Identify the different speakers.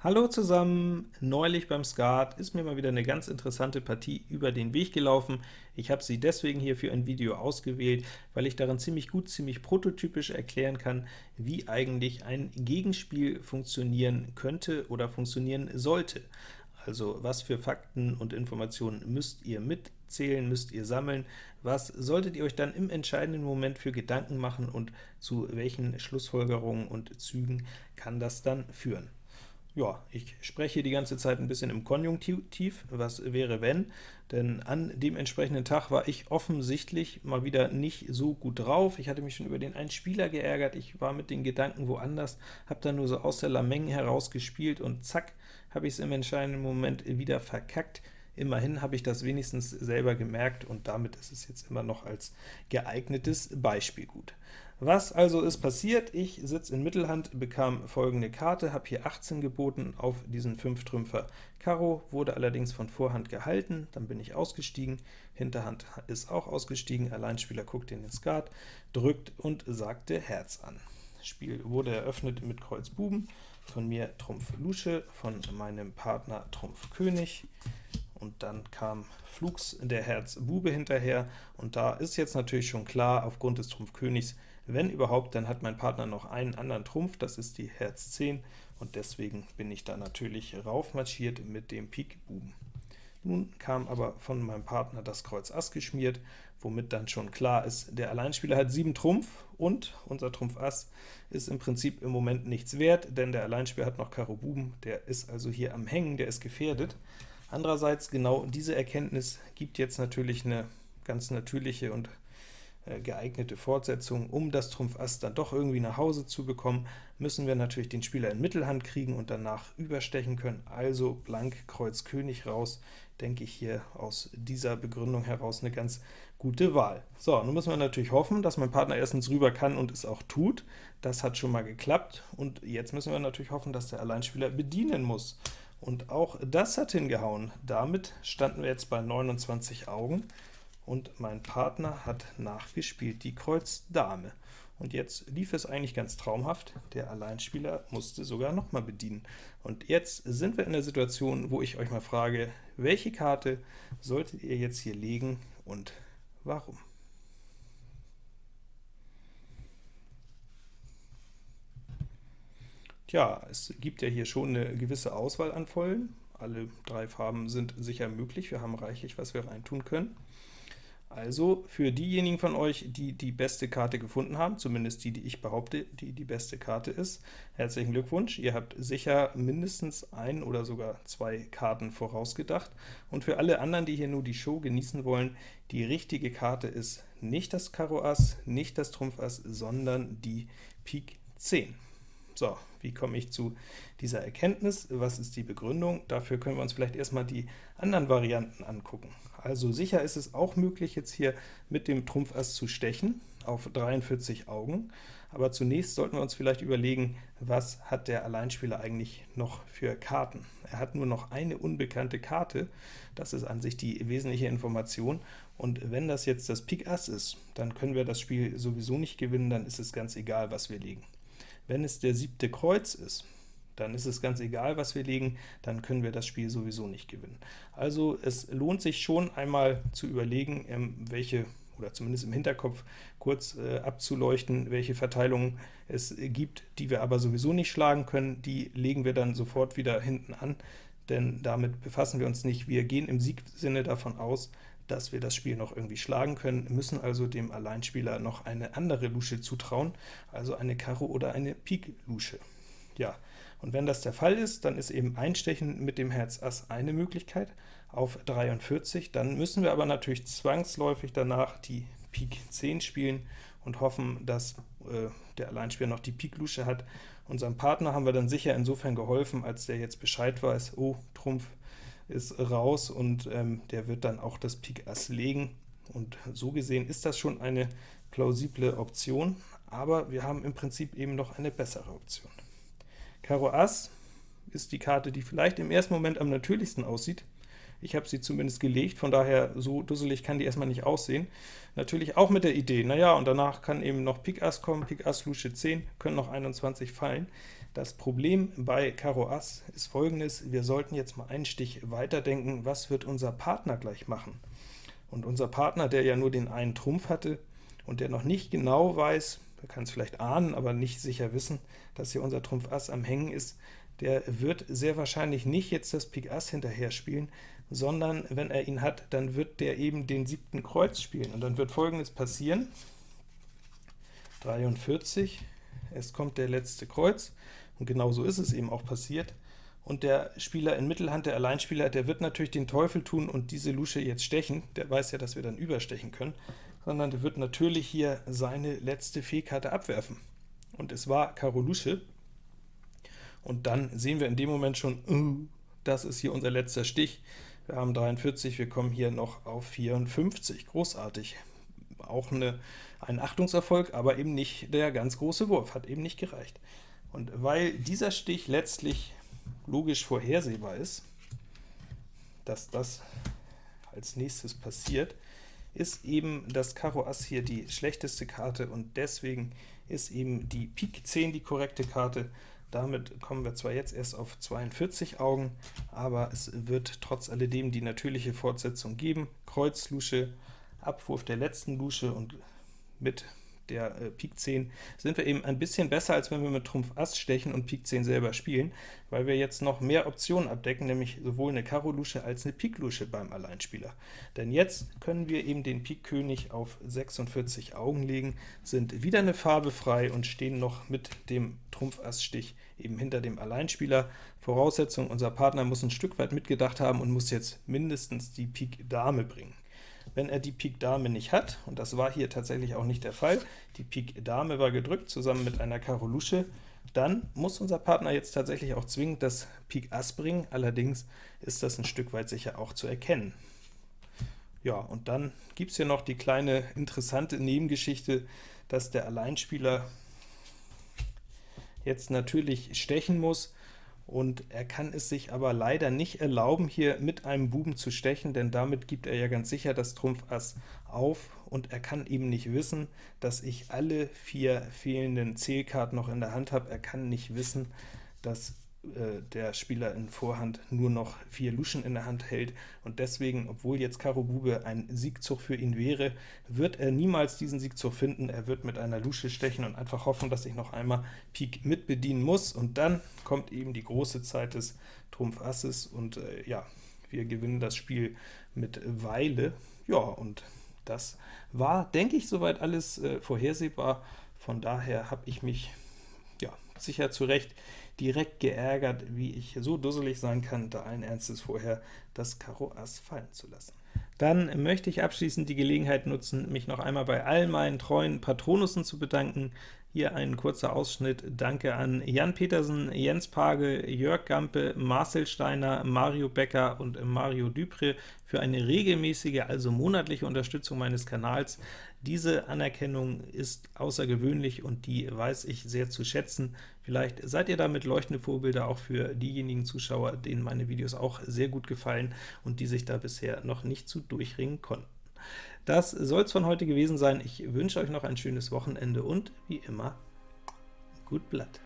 Speaker 1: Hallo zusammen! Neulich beim Skat ist mir mal wieder eine ganz interessante Partie über den Weg gelaufen. Ich habe sie deswegen hier für ein Video ausgewählt, weil ich darin ziemlich gut, ziemlich prototypisch erklären kann, wie eigentlich ein Gegenspiel funktionieren könnte oder funktionieren sollte. Also was für Fakten und Informationen müsst ihr mitzählen, müsst ihr sammeln, was solltet ihr euch dann im entscheidenden Moment für Gedanken machen und zu welchen Schlussfolgerungen und Zügen kann das dann führen ja, ich spreche die ganze Zeit ein bisschen im Konjunktiv, was wäre wenn, denn an dem entsprechenden Tag war ich offensichtlich mal wieder nicht so gut drauf. Ich hatte mich schon über den einen Spieler geärgert, ich war mit den Gedanken woanders, habe dann nur so aus der Lameng heraus gespielt und zack, habe ich es im entscheidenden Moment wieder verkackt. Immerhin habe ich das wenigstens selber gemerkt, und damit ist es jetzt immer noch als geeignetes Beispiel gut. Was also ist passiert? Ich sitze in Mittelhand, bekam folgende Karte, habe hier 18 geboten auf diesen 5-Trümpfer Karo, wurde allerdings von Vorhand gehalten, dann bin ich ausgestiegen, Hinterhand ist auch ausgestiegen, Alleinspieler guckt in den Skat, drückt und sagte Herz an. Spiel wurde eröffnet mit Kreuz Buben, von mir Trumpf Lusche, von meinem Partner Trumpf König, und dann kam Flugs der Herz Bube hinterher, und da ist jetzt natürlich schon klar, aufgrund des Trumpf Königs, wenn überhaupt, dann hat mein Partner noch einen anderen Trumpf, das ist die Herz 10, und deswegen bin ich da natürlich raufmarschiert mit dem Pik Buben. Nun kam aber von meinem Partner das Kreuz Ass geschmiert, womit dann schon klar ist, der Alleinspieler hat 7 Trumpf, und unser Trumpf Ass ist im Prinzip im Moment nichts wert, denn der Alleinspieler hat noch Karo Buben, der ist also hier am Hängen, der ist gefährdet. Andererseits, genau diese Erkenntnis gibt jetzt natürlich eine ganz natürliche und äh, geeignete Fortsetzung. Um das Trumpf Ass dann doch irgendwie nach Hause zu bekommen, müssen wir natürlich den Spieler in Mittelhand kriegen und danach überstechen können, also blank Kreuz König raus, denke ich hier aus dieser Begründung heraus eine ganz gute Wahl. So, nun müssen wir natürlich hoffen, dass mein Partner erstens rüber kann und es auch tut. Das hat schon mal geklappt, und jetzt müssen wir natürlich hoffen, dass der Alleinspieler bedienen muss. Und auch das hat hingehauen. Damit standen wir jetzt bei 29 Augen, und mein Partner hat nachgespielt, die Kreuz Dame. Und jetzt lief es eigentlich ganz traumhaft, der Alleinspieler musste sogar nochmal bedienen. Und jetzt sind wir in der Situation, wo ich euch mal frage, welche Karte solltet ihr jetzt hier legen und warum? Tja, es gibt ja hier schon eine gewisse Auswahl an Vollen. Alle drei Farben sind sicher möglich, wir haben reichlich, was wir reintun können. Also für diejenigen von euch, die die beste Karte gefunden haben, zumindest die, die ich behaupte, die die beste Karte ist, herzlichen Glückwunsch, ihr habt sicher mindestens ein oder sogar zwei Karten vorausgedacht. Und für alle anderen, die hier nur die Show genießen wollen, die richtige Karte ist nicht das Karo Ass, nicht das Trumpf Ass, sondern die Pik 10. So, wie komme ich zu dieser Erkenntnis? Was ist die Begründung? Dafür können wir uns vielleicht erstmal die anderen Varianten angucken. Also sicher ist es auch möglich, jetzt hier mit dem Trumpf Ass zu stechen, auf 43 Augen, aber zunächst sollten wir uns vielleicht überlegen, was hat der Alleinspieler eigentlich noch für Karten. Er hat nur noch eine unbekannte Karte, das ist an sich die wesentliche Information, und wenn das jetzt das Pik Ass ist, dann können wir das Spiel sowieso nicht gewinnen, dann ist es ganz egal, was wir legen. Wenn es der siebte Kreuz ist, dann ist es ganz egal, was wir legen, dann können wir das Spiel sowieso nicht gewinnen. Also es lohnt sich schon einmal zu überlegen, ähm, welche oder zumindest im Hinterkopf kurz äh, abzuleuchten, welche Verteilungen es gibt, die wir aber sowieso nicht schlagen können, die legen wir dann sofort wieder hinten an, denn damit befassen wir uns nicht. Wir gehen im Siegsinne davon aus, dass wir das Spiel noch irgendwie schlagen können, müssen also dem Alleinspieler noch eine andere Lusche zutrauen, also eine Karo oder eine Pik-Lusche. Ja, und wenn das der Fall ist, dann ist eben Einstechen mit dem Herz Ass eine Möglichkeit auf 43, dann müssen wir aber natürlich zwangsläufig danach die Pik 10 spielen und hoffen, dass äh, der Alleinspieler noch die Pik-Lusche hat. Unserem Partner haben wir dann sicher insofern geholfen, als der jetzt Bescheid weiß, oh, Trumpf ist raus und ähm, der wird dann auch das Pik Ass legen. Und so gesehen ist das schon eine plausible Option, aber wir haben im Prinzip eben noch eine bessere Option. Karo Ass ist die Karte, die vielleicht im ersten Moment am natürlichsten aussieht. Ich habe sie zumindest gelegt, von daher so dusselig kann die erstmal nicht aussehen. Natürlich auch mit der Idee, naja, und danach kann eben noch Pik Ass kommen, Pik Ass, Lusche 10, können noch 21 fallen. Das Problem bei Karo Ass ist folgendes, wir sollten jetzt mal einen Stich weiterdenken, was wird unser Partner gleich machen? Und unser Partner, der ja nur den einen Trumpf hatte und der noch nicht genau weiß, er kann es vielleicht ahnen, aber nicht sicher wissen, dass hier unser Trumpf Ass am Hängen ist, der wird sehr wahrscheinlich nicht jetzt das Pik Ass hinterher spielen, sondern wenn er ihn hat, dann wird der eben den siebten Kreuz spielen. Und dann wird folgendes passieren, 43, es kommt der letzte Kreuz, und genau so ist es eben auch passiert. Und der Spieler in Mittelhand, der Alleinspieler, der wird natürlich den Teufel tun und diese Lusche jetzt stechen. Der weiß ja, dass wir dann überstechen können. Sondern der wird natürlich hier seine letzte Fehlkarte abwerfen. Und es war Karo Lusche. Und dann sehen wir in dem Moment schon, uh, das ist hier unser letzter Stich. Wir haben 43, wir kommen hier noch auf 54. Großartig. Auch eine, ein Achtungserfolg, aber eben nicht der ganz große Wurf, hat eben nicht gereicht. Und weil dieser Stich letztlich logisch vorhersehbar ist, dass das als nächstes passiert, ist eben das Karo Ass hier die schlechteste Karte, und deswegen ist eben die Pik 10 die korrekte Karte. Damit kommen wir zwar jetzt erst auf 42 Augen, aber es wird trotz alledem die natürliche Fortsetzung geben. Kreuz, Lusche, Abwurf der letzten Lusche und mit der äh, Pik 10, sind wir eben ein bisschen besser, als wenn wir mit Trumpf Ass stechen und Pik 10 selber spielen, weil wir jetzt noch mehr Optionen abdecken, nämlich sowohl eine Karo-Lusche als eine Pik-Lusche beim Alleinspieler. Denn jetzt können wir eben den Pik-König auf 46 Augen legen, sind wieder eine Farbe frei und stehen noch mit dem Trumpf-Ass-Stich eben hinter dem Alleinspieler. Voraussetzung, unser Partner muss ein Stück weit mitgedacht haben und muss jetzt mindestens die Pik Dame bringen. Wenn er die Pik Dame nicht hat, und das war hier tatsächlich auch nicht der Fall, die Pik Dame war gedrückt, zusammen mit einer Karo Lusche, dann muss unser Partner jetzt tatsächlich auch zwingend das Pik Ass bringen, allerdings ist das ein Stück weit sicher auch zu erkennen. Ja, und dann gibt es hier noch die kleine interessante Nebengeschichte, dass der Alleinspieler jetzt natürlich stechen muss, und er kann es sich aber leider nicht erlauben, hier mit einem Buben zu stechen, denn damit gibt er ja ganz sicher das Trumpf Ass auf, und er kann eben nicht wissen, dass ich alle vier fehlenden Zählkarten noch in der Hand habe. Er kann nicht wissen, dass äh, der Spieler in Vorhand nur noch vier Luschen in der Hand hält, und deswegen, obwohl jetzt Karo Bube ein Siegzug für ihn wäre, wird er niemals diesen Siegzug finden. Er wird mit einer Lusche stechen und einfach hoffen, dass ich noch einmal Pik mitbedienen muss, und dann kommt eben die große Zeit des Trumpf Asses, und äh, ja, wir gewinnen das Spiel mit Weile. Ja, und das war, denke ich, soweit alles äh, vorhersehbar. Von daher habe ich mich ja, sicher zu Recht direkt geärgert, wie ich so dusselig sein kann, da allen Ernstes vorher das Karo Ass fallen zu lassen. Dann möchte ich abschließend die Gelegenheit nutzen, mich noch einmal bei all meinen treuen Patronussen zu bedanken. Hier ein kurzer Ausschnitt. Danke an Jan Petersen, Jens Pagel, Jörg Gampe, Marcel Steiner, Mario Becker und Mario Dupré für eine regelmäßige, also monatliche Unterstützung meines Kanals. Diese Anerkennung ist außergewöhnlich und die weiß ich sehr zu schätzen. Vielleicht seid ihr damit leuchtende Vorbilder auch für diejenigen Zuschauer, denen meine Videos auch sehr gut gefallen und die sich da bisher noch nicht zu durchringen konnten. Das soll es von heute gewesen sein. Ich wünsche euch noch ein schönes Wochenende und wie immer, gut Blatt.